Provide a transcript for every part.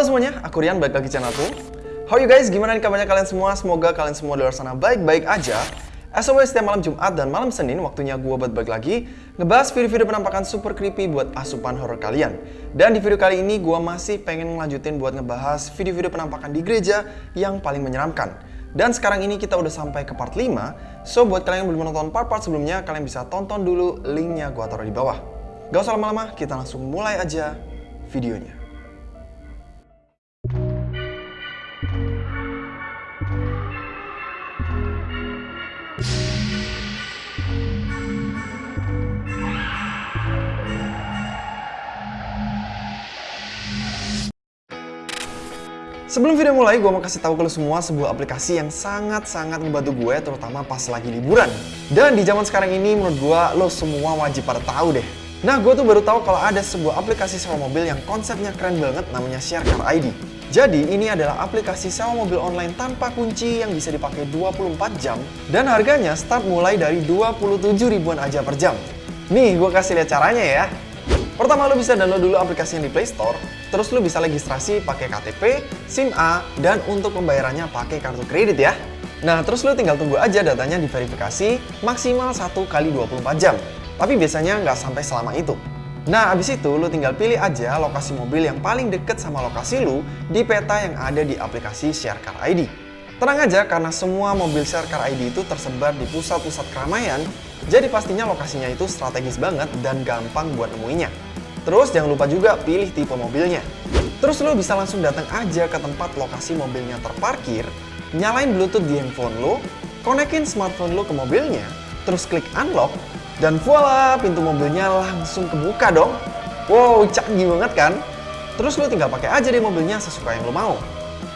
Halo semuanya, aku Rian, balik lagi channelku. How you guys? Gimana nih kabarnya kalian semua? Semoga kalian semua di luar sana baik-baik aja. As always, setiap malam Jumat dan malam Senin, waktunya gue buat balik lagi ngebahas video-video penampakan super creepy buat asupan horror kalian. Dan di video kali ini, gue masih pengen ngelanjutin buat ngebahas video-video penampakan di gereja yang paling menyeramkan. Dan sekarang ini kita udah sampai ke part 5, so buat kalian yang belum nonton part-part sebelumnya, kalian bisa tonton dulu linknya gue taruh di bawah. Gak usah lama-lama, kita langsung mulai aja videonya. Sebelum video mulai, gue mau kasih tahu ke lo semua sebuah aplikasi yang sangat-sangat membantu gue, terutama pas lagi liburan. Dan di zaman sekarang ini, menurut gue, lo semua wajib pada tahu deh. Nah, gue tuh baru tahu kalau ada sebuah aplikasi sewa mobil yang konsepnya keren banget, namanya Sharecar ID. Jadi, ini adalah aplikasi sewa mobil online tanpa kunci yang bisa dipakai 24 jam, dan harganya start mulai dari 27 ribuan aja per jam. Nih, gue kasih lihat caranya ya. Pertama, lo bisa download dulu aplikasinya di Play Store, Terus lu bisa registrasi pakai KTP, SIM A, dan untuk pembayarannya pakai kartu kredit ya. Nah, terus lu tinggal tunggu aja datanya diverifikasi maksimal 1 kali 24 jam. Tapi biasanya nggak sampai selama itu. Nah, abis itu lu tinggal pilih aja lokasi mobil yang paling deket sama lokasi lu di peta yang ada di aplikasi Sharecar ID. Tenang aja karena semua mobil Sharecar ID itu tersebar di pusat-pusat keramaian, jadi pastinya lokasinya itu strategis banget dan gampang buat nemuinya. Terus jangan lupa juga pilih tipe mobilnya. Terus lo bisa langsung datang aja ke tempat lokasi mobilnya terparkir, nyalain bluetooth di handphone lo, konekin smartphone lo ke mobilnya, terus klik unlock, dan voila pintu mobilnya langsung kebuka dong. Wow, canggih banget kan? Terus lo tinggal pakai aja deh mobilnya sesuka yang lo mau.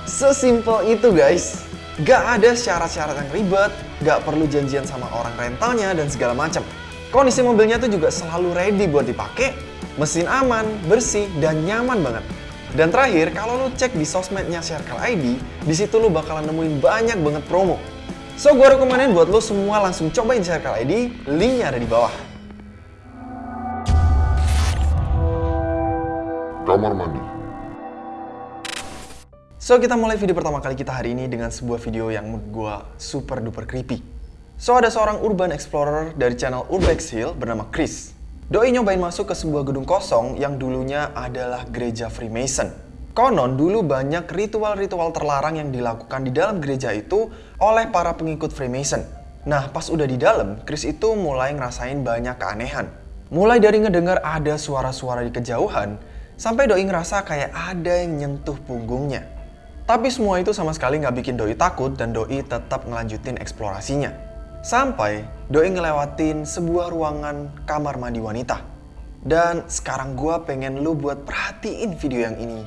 Sesimpel itu guys. Gak ada syarat-syarat yang ribet, gak perlu janjian sama orang rentalnya dan segala macam. Kondisi mobilnya tuh juga selalu ready buat dipakai Mesin aman, bersih, dan nyaman banget. Dan terakhir, kalau lo cek di sosmednya Circle ID, di situ lo bakalan nemuin banyak banget promo. So, gue rekomenin buat lo semua langsung cobain Circle ID, linknya ada di bawah. Kamar mandi. So, kita mulai video pertama kali kita hari ini dengan sebuah video yang menurut gue super duper creepy. So, ada seorang urban explorer dari channel Urbex Hill bernama Chris. Doi nyobain masuk ke sebuah gedung kosong yang dulunya adalah gereja Freemason. Konon dulu banyak ritual-ritual terlarang yang dilakukan di dalam gereja itu oleh para pengikut Freemason. Nah, pas udah di dalam, Chris itu mulai ngerasain banyak keanehan. Mulai dari ngedengar ada suara-suara di kejauhan, sampai Doi ngerasa kayak ada yang nyentuh punggungnya. Tapi semua itu sama sekali nggak bikin Doi takut dan Doi tetap ngelanjutin eksplorasinya. Sampai Doi ngelewatin sebuah ruangan kamar mandi wanita. Dan sekarang gue pengen lu buat perhatiin video yang ini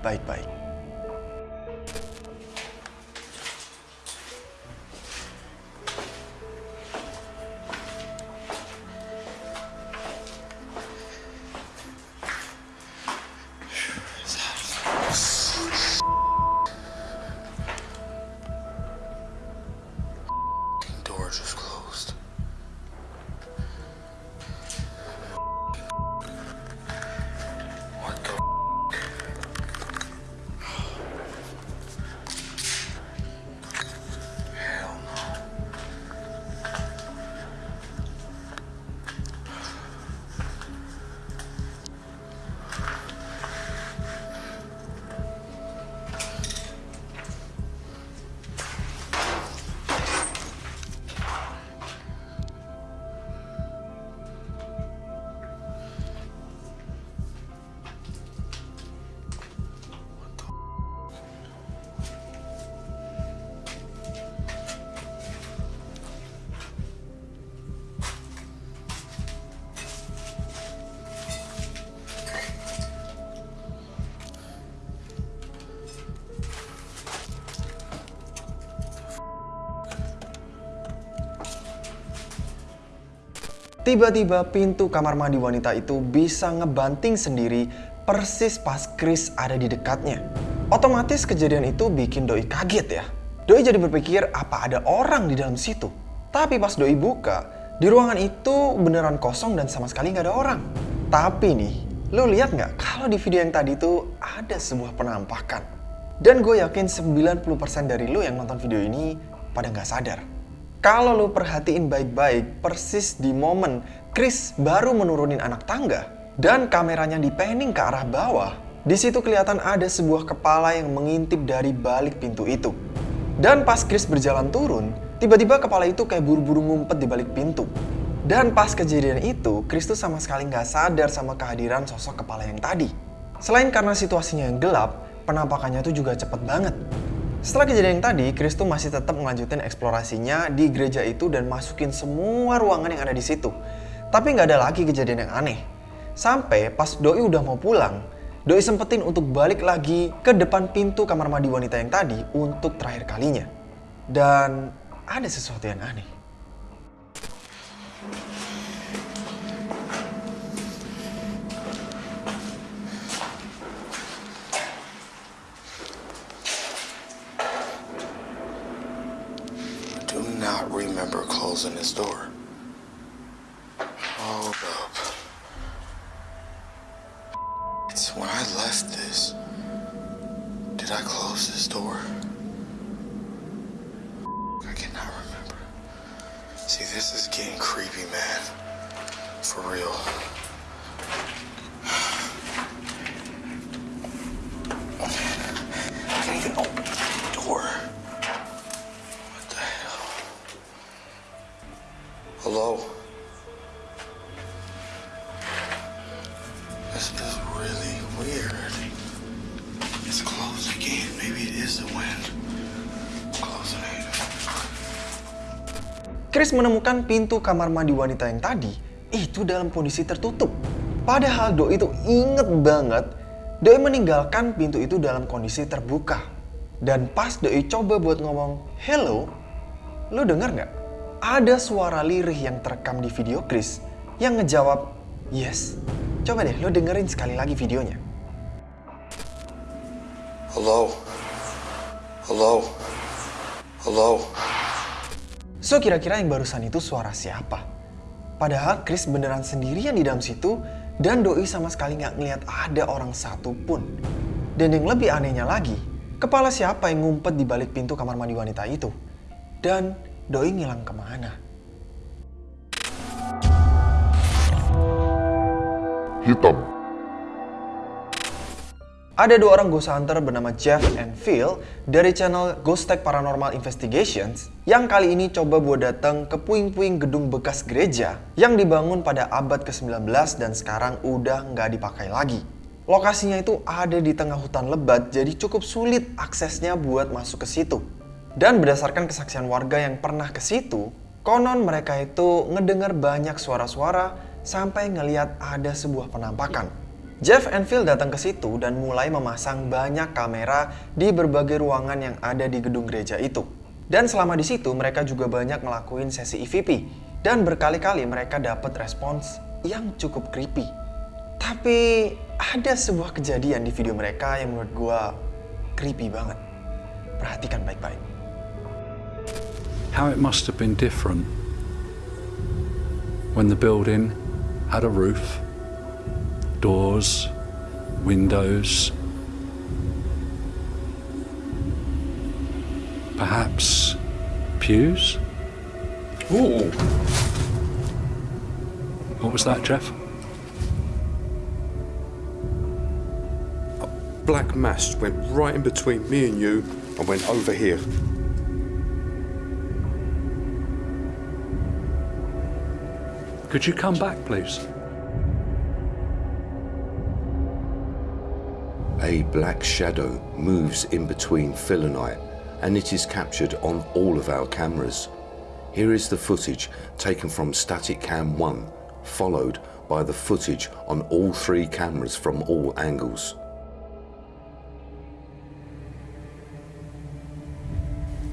baik-baik. Tiba-tiba pintu kamar mandi wanita itu bisa ngebanting sendiri persis pas Chris ada di dekatnya. Otomatis kejadian itu bikin Doi kaget ya. Doi jadi berpikir apa ada orang di dalam situ. Tapi pas Doi buka, di ruangan itu beneran kosong dan sama sekali nggak ada orang. Tapi nih, Lo lihat nggak kalau di video yang tadi itu ada sebuah penampakan? Dan gue yakin 90% dari lo yang nonton video ini pada nggak sadar. Kalau lo perhatiin baik-baik, persis di momen Chris baru menurunin anak tangga dan kameranya di panning ke arah bawah, di situ kelihatan ada sebuah kepala yang mengintip dari balik pintu itu. Dan pas Chris berjalan turun, tiba-tiba kepala itu kayak buru-buru ngumpet di balik pintu. Dan pas kejadian itu, Chris tuh sama sekali nggak sadar sama kehadiran sosok kepala yang tadi. Selain karena situasinya yang gelap, penampakannya tuh juga cepet banget. Setelah kejadian yang tadi, Chris tuh masih tetap melanjutin eksplorasinya di gereja itu dan masukin semua ruangan yang ada di situ. Tapi nggak ada lagi kejadian yang aneh. Sampai pas Doi udah mau pulang, Doi sempetin untuk balik lagi ke depan pintu kamar mandi wanita yang tadi untuk terakhir kalinya. Dan ada sesuatu yang aneh. Door. Hold up. It's when I left this. Did I close this door? I cannot remember. See, this is getting creepy, man. For real. Oh, I can't even open the door. Hello? This is really weird. It's closed again. Maybe it is the wind. Closing it. Chris menemukan pintu kamar mandi wanita yang tadi itu dalam kondisi tertutup. Padahal Doi itu inget banget Doi meninggalkan pintu itu dalam kondisi terbuka. Dan pas Doi coba buat ngomong hello, lo denger nggak? Ada suara lirih yang terekam di video Chris yang ngejawab yes. Coba deh lo dengerin sekali lagi videonya. Hello? Hello? Hello? So kira-kira yang barusan itu suara siapa? Padahal Chris beneran sendirian di dalam situ dan Doi sama sekali nggak ngeliat ada orang satu pun. Dan yang lebih anehnya lagi, kepala siapa yang ngumpet di balik pintu kamar mandi wanita itu? Dan Doi ngilang ke mana? hitam, Ada dua orang ghost hunter bernama Jeff and Phil dari channel Ghost Tech Paranormal Investigations yang kali ini coba buat datang ke puing-puing gedung bekas gereja yang dibangun pada abad ke-19 dan sekarang udah nggak dipakai lagi. Lokasinya itu ada di tengah hutan lebat jadi cukup sulit aksesnya buat masuk ke situ. Dan berdasarkan kesaksian warga yang pernah ke situ, konon mereka itu ngedengar banyak suara-suara sampai ngeliat ada sebuah penampakan. Jeff Phil datang ke situ dan mulai memasang banyak kamera di berbagai ruangan yang ada di gedung gereja itu. Dan selama di situ mereka juga banyak ngelakuin sesi EVP dan berkali-kali mereka dapat respons yang cukup creepy. Tapi ada sebuah kejadian di video mereka yang menurut gua creepy banget. Perhatikan baik-baik. How it must have been different when the building had a roof, doors, windows, perhaps pews? Ooh. What was that, Jeff? A black mass went right in between me and you and went over here. Could you come back, please? A black shadow moves in between Phil and I, and it is captured on all of our cameras. Here is the footage taken from Static Cam 1, followed by the footage on all three cameras from all angles.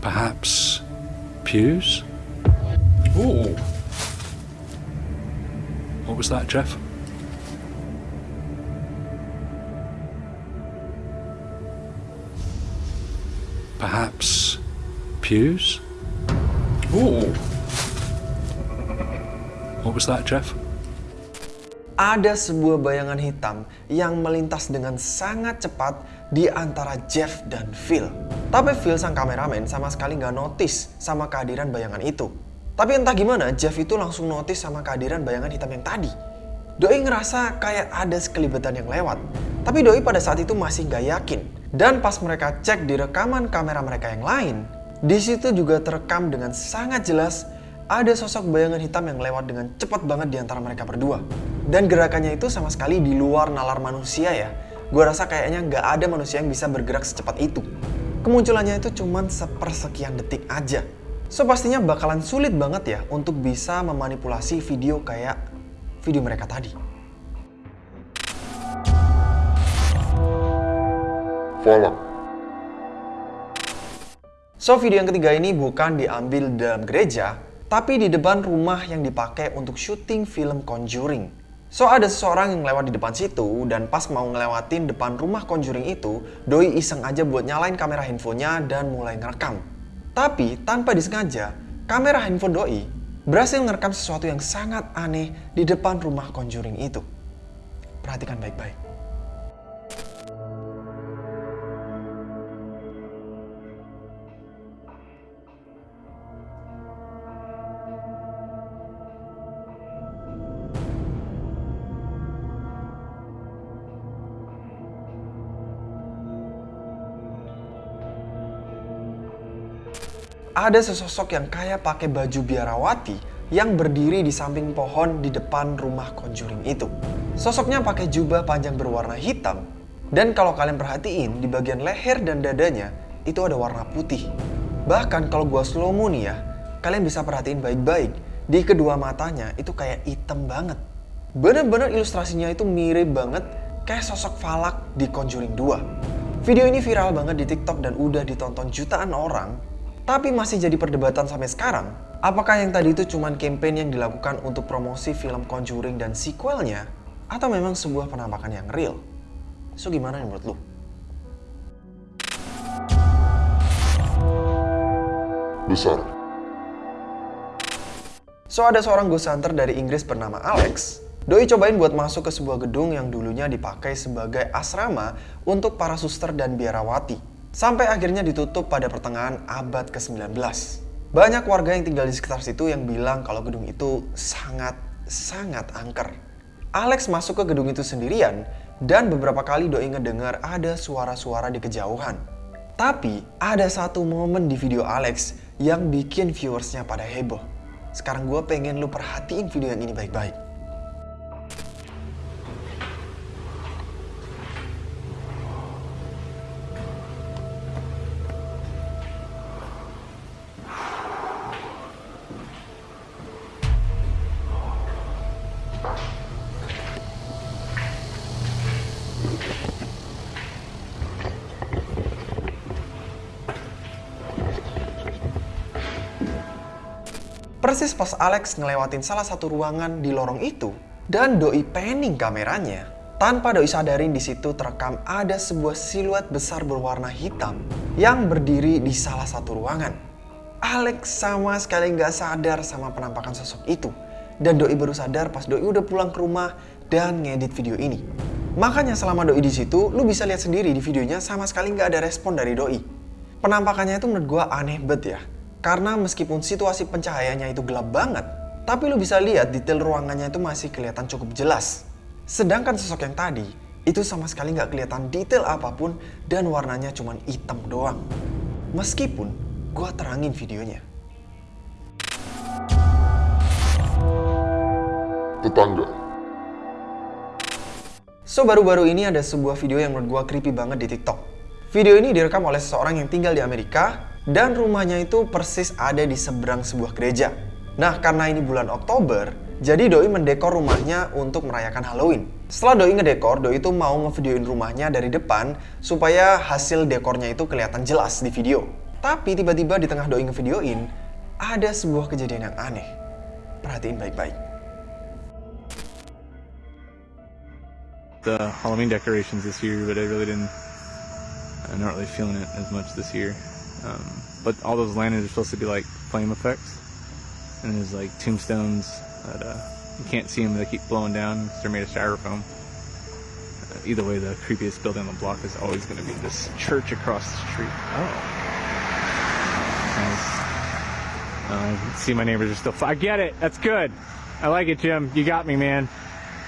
Perhaps pews? What was that, Jeff? Perhaps pews? Ooh. What was that, Jeff? ada sebuah bayangan hitam yang melintas dengan sangat cepat di antara Jeff dan Phil. Tapi Phil sang kameramen sama sekali nggak notice sama kehadiran bayangan itu. Tapi entah gimana, Jeff itu langsung notice sama kehadiran bayangan hitam yang tadi. Doi ngerasa kayak ada sekelibetan yang lewat. Tapi Doi pada saat itu masih nggak yakin. Dan pas mereka cek di rekaman kamera mereka yang lain, di situ juga terekam dengan sangat jelas ada sosok bayangan hitam yang lewat dengan cepat banget di antara mereka berdua. Dan gerakannya itu sama sekali di luar nalar manusia ya. Gue rasa kayaknya nggak ada manusia yang bisa bergerak secepat itu. Kemunculannya itu cuman sepersekian detik aja. So pastinya bakalan sulit banget ya untuk bisa memanipulasi video kayak video mereka tadi. Follow. So video yang ketiga ini bukan diambil dalam gereja, tapi di depan rumah yang dipakai untuk syuting film Conjuring. So ada seseorang yang lewat di depan situ dan pas mau ngelewatin depan rumah Conjuring itu, Doi iseng aja buat nyalain kamera handphonenya dan mulai ngerekam. Tapi tanpa disengaja, kamera handphone Doi berhasil ngerekam sesuatu yang sangat aneh di depan rumah Conjuring itu. Perhatikan baik-baik. Ada sesosok yang kayak pakai baju biarawati yang berdiri di samping pohon di depan rumah Conjuring itu. Sosoknya pakai jubah panjang berwarna hitam dan kalau kalian perhatiin di bagian leher dan dadanya itu ada warna putih. Bahkan kalau gua slow mo nih ya, kalian bisa perhatiin baik-baik di kedua matanya itu kayak hitam banget. Bener-bener ilustrasinya itu mirip banget kayak sosok Falak di Conjuring 2. Video ini viral banget di TikTok dan udah ditonton jutaan orang tapi masih jadi perdebatan sampai sekarang, apakah yang tadi itu cuma campaign yang dilakukan untuk promosi film Conjuring dan sequelnya, atau memang sebuah penampakan yang real? So gimana menurut lu? Besar. So ada seorang ghost hunter dari Inggris bernama Alex. Doi cobain buat masuk ke sebuah gedung yang dulunya dipakai sebagai asrama untuk para suster dan biarawati. Sampai akhirnya ditutup pada pertengahan abad ke-19. Banyak warga yang tinggal di sekitar situ yang bilang kalau gedung itu sangat-sangat angker. Alex masuk ke gedung itu sendirian dan beberapa kali Doi ngedengar ada suara-suara di kejauhan. Tapi ada satu momen di video Alex yang bikin viewersnya pada heboh. Sekarang gue pengen lu perhatiin video yang ini baik-baik. Persis pas Alex ngelewatin salah satu ruangan di lorong itu, dan Doi panning kameranya, tanpa Doi sadarin di situ terekam ada sebuah siluet besar berwarna hitam yang berdiri di salah satu ruangan. Alex sama sekali nggak sadar sama penampakan sosok itu. Dan Doi baru sadar pas Doi udah pulang ke rumah dan ngedit video ini. Makanya selama Doi di situ, lu bisa lihat sendiri di videonya sama sekali nggak ada respon dari Doi. Penampakannya itu menurut gua aneh banget ya. Karena meskipun situasi pencahayaannya itu gelap banget, tapi lu bisa lihat detail ruangannya itu masih kelihatan cukup jelas. Sedangkan sosok yang tadi, itu sama sekali nggak kelihatan detail apa pun dan warnanya cuma hitam doang. Meskipun gua terangin videonya. Tetangga. So baru-baru ini ada sebuah video yang menurut gua creepy banget di TikTok. Video ini direkam oleh seseorang yang tinggal di Amerika dan rumahnya itu persis ada di seberang sebuah gereja. Nah, karena ini bulan Oktober, jadi Doi mendekor rumahnya untuk merayakan Halloween. Setelah Doi ngedekor, Doi itu mau ngevideoin rumahnya dari depan supaya hasil dekornya itu kelihatan jelas di video. Tapi tiba-tiba di tengah Doi ngevideoin, ada sebuah kejadian yang aneh. Perhatiin baik-baik. the Halloween decorations this year, but I really didn't. I'm not really feeling it as much this year. Um, but all those lanterns are supposed to be like flame effects, and there's like tombstones that uh, you can't see them; they keep blowing down 'cause they're made of styrofoam. Uh, either way, the creepiest building on the block is always going to be this church across the street. Oh, nice. Uh, see, my neighbors are still. F- I get it. That's good. I like it, Jim. You got me, man.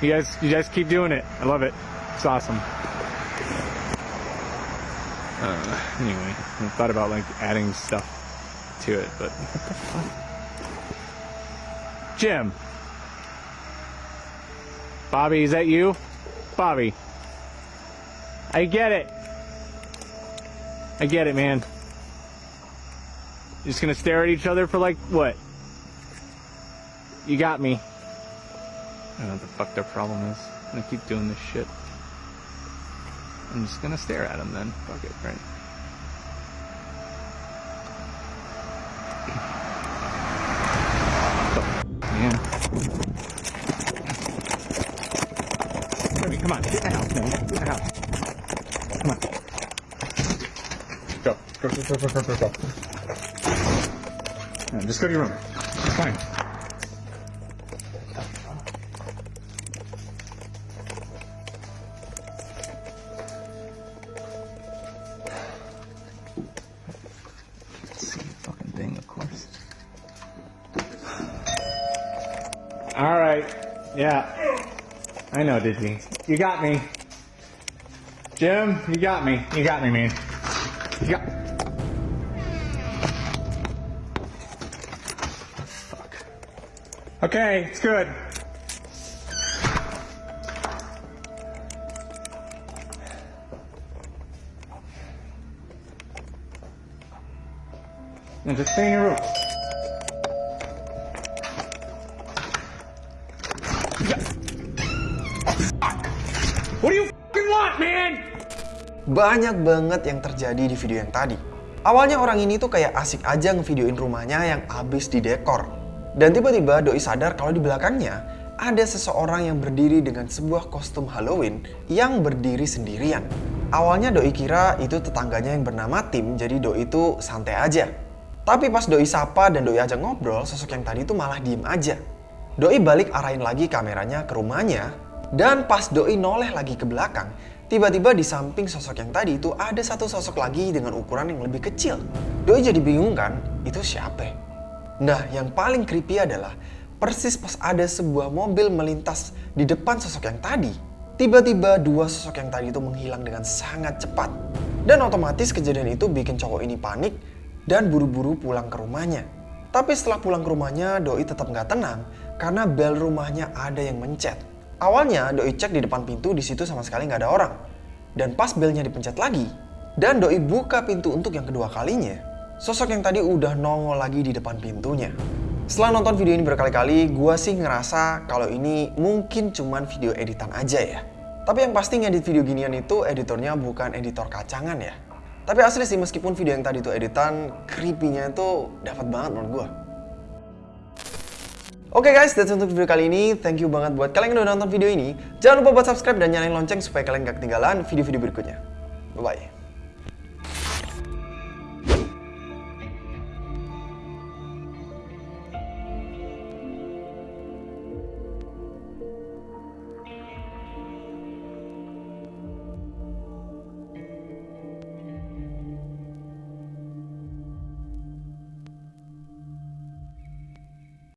You guys, you guys keep doing it. I love it. It's awesome. Uh, anyway, I thought about like adding stuff to it, but what the fuck? Jim. Bobby, is that you? Bobby. I get it. I get it, man. You're just gonna stare at each other for like what? You got me. I don't know what the fuck their problem is. I'm gonna keep doing this shit. I'm just gonna stare at him then. Fuck it, right? Kirby, come on, get in the house, man. Get in the house. Come on. Go. Go, go, go, go, go, go, go. Yeah, just go to your room. It's fine. Know, You got me. Jim, you got me. You got me, man. You got. Fuck. Okay, it's good. And just stay in your room. Banyak banget yang terjadi di video yang tadi. Awalnya orang ini tuh kayak asik aja ngevideoin rumahnya yang abis didekor. Dan tiba-tiba Doi sadar kalau di belakangnya ada seseorang yang berdiri dengan sebuah kostum Halloween yang berdiri sendirian. Awalnya Doi kira itu tetangganya yang bernama Tim, jadi Doi itu santai aja. Tapi pas Doi sapa dan Doi ajak ngobrol, sosok yang tadi itu malah diem aja. Doi balik arahin lagi kameranya ke rumahnya, dan pas Doi noleh lagi ke belakang, tiba-tiba di samping sosok yang tadi itu ada satu sosok lagi dengan ukuran yang lebih kecil. Doi jadi bingung kan, itu siapa? Nah, yang paling creepy adalah persis pas ada sebuah mobil melintas di depan sosok yang tadi, tiba-tiba dua sosok yang tadi itu menghilang dengan sangat cepat. Dan otomatis kejadian itu bikin cowok ini panik dan buru-buru pulang ke rumahnya. Tapi setelah pulang ke rumahnya, Doi tetap nggak tenang karena bel rumahnya ada yang mencet. Awalnya Doi cek di depan pintu di situ sama sekali nggak ada orang. Dan pas belnya dipencet lagi, dan Doi buka pintu untuk yang kedua kalinya, sosok yang tadi udah nongol lagi di depan pintunya. Setelah nonton video ini berkali-kali, gua sih ngerasa kalau ini mungkin cuman video editan aja ya. Tapi yang pasti ngedit video ginian itu editornya bukan editor kacangan ya. Tapi asli sih meskipun video yang tadi itu editan, creepy-nya itu dapat banget menurut gua. Oke guys, that's untuk video kali ini. Thank you banget buat kalian yang udah nonton video ini. Jangan lupa buat subscribe dan nyalain lonceng supaya kalian gak ketinggalan video-video berikutnya. Bye-bye.